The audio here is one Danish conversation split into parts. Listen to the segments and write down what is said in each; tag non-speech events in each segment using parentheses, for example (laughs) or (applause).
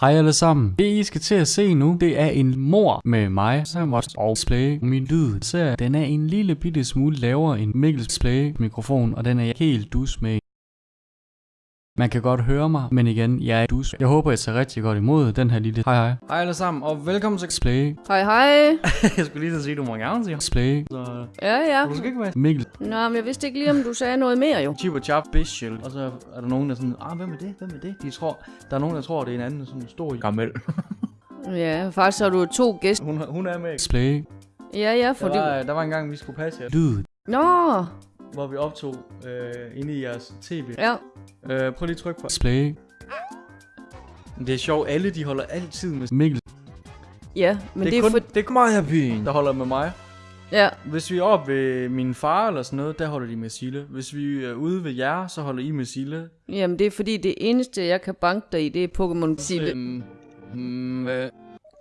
Hej alle sammen. Det I skal til at se nu, det er en mor med mig, som også og play. Min lyd, ser den er en lille bitte smule lavere end Mikkels play mikrofon, og den er jeg helt dus med. Man kan godt høre mig, men igen, jeg er dus. Jeg håber, jeg tager rigtig godt imod den her lille... Hej hej. Hej alle sammen, og velkommen til... Play. Hej hej. (laughs) jeg skulle lige så sige, du må gerne sige. Play. Så Ja, ja. du skal ikke være Mikkel. Nå, men jeg vidste ikke lige, om du sagde noget mere jo. Chip og Chap Special. Og så er der nogen, der er sådan, ah, hvem er det? Hvem er det? De tror, der er nogen, der tror, det er en anden sådan stor gammel. (laughs) Ja, faktisk har du to gæster. hun, hun er med. Play. Ja, ja, Der fordi... var, der var en gang, vi skulle passe jer, Lyd. Nå, hvor vi optog øh, inde i jeres tv. ja. Øh, prøv lige at trykke på. Play. Det er sjovt, alle de holder altid med... Mikkel. Ja, men det, det, er kun, for... det er kun mig her der holder med mig. Ja, Hvis vi er oppe ved min far eller sådan noget, der holder de med Sille. Hvis vi er ude ved jer, så holder I med Sille. jamen det er fordi, det eneste, jeg kan banke dig i, det er Pokémon Sille. Øhm, mm, øh,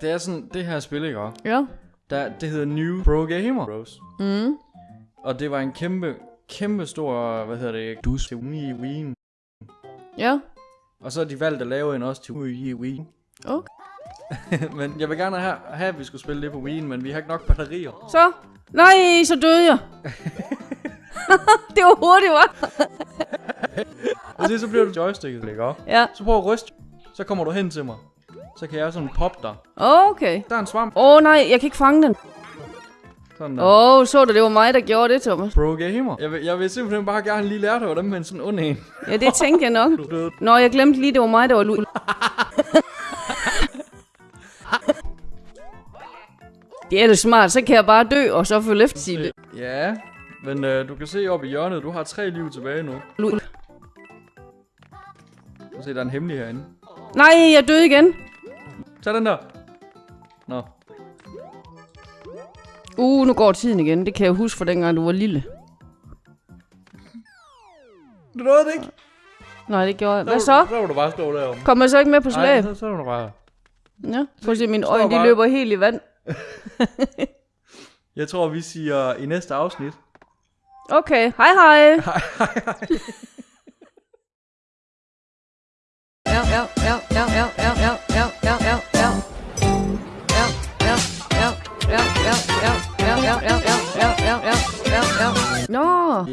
det er sådan, det her spil, ikke? også? Ja. Der, det hedder New Pro Gamer Bros. Mm. Og det var en kæmpe, kæmpe stor, hvad hedder det, Dus. til Wii Wii. Ja. Og så har de valgt at lave en også til Wii Wii. Okay. (laughs) men jeg vil gerne have, have, at vi skulle spille det på Wii, men vi har ikke nok batterier. Så. Nej, så døde jeg. (laughs) det var hurtigt, var. Og det så bliver du joysticket, ikke? også? Ja. Så prøv at ryste. Så kommer du hen til mig. Så kan jeg sådan poppe dig. Okay. Der er en svamp. Åh oh, nej, jeg kan ikke fange den. Sådan der. Åh, oh, så du, det var mig, der gjorde det, Thomas. Pro Gamer. Jeg vil, jeg vil simpelthen bare gerne lige lære dig, hvordan man sådan ond en. Ja, det tænkte jeg nok. Nå, jeg glemte lige, det var mig, der var lu... (laughs) det er det smart, så kan jeg bare dø, og så følge efter Sille. Ja, men øh, du kan se op i hjørnet, du har tre liv tilbage nu. Lu... Du se, der er en hemmelig herinde. Nej, jeg døde igen. Tag den der. Nå. Uh, nu går tiden igen. Det kan jeg huske fra dengang, du var lille. Du nåede det ikke. Nej, det gjorde jeg. Hvad så? Så var du bare stå derom. Kommer jeg så ikke med på Nej, slæb? så, så var du bare... Ja, prøv at se, mine øjne, de løber helt i vand. Jeg tror, vi siger i næste afsnit. Okay, hej hej. Ja, ja, ja, ja, ja, ja, ja, ja, ja, ja, ja. Ja, ja, ja, ja, ja, ja, ja, L, L, L, L, L, L, L, L. No.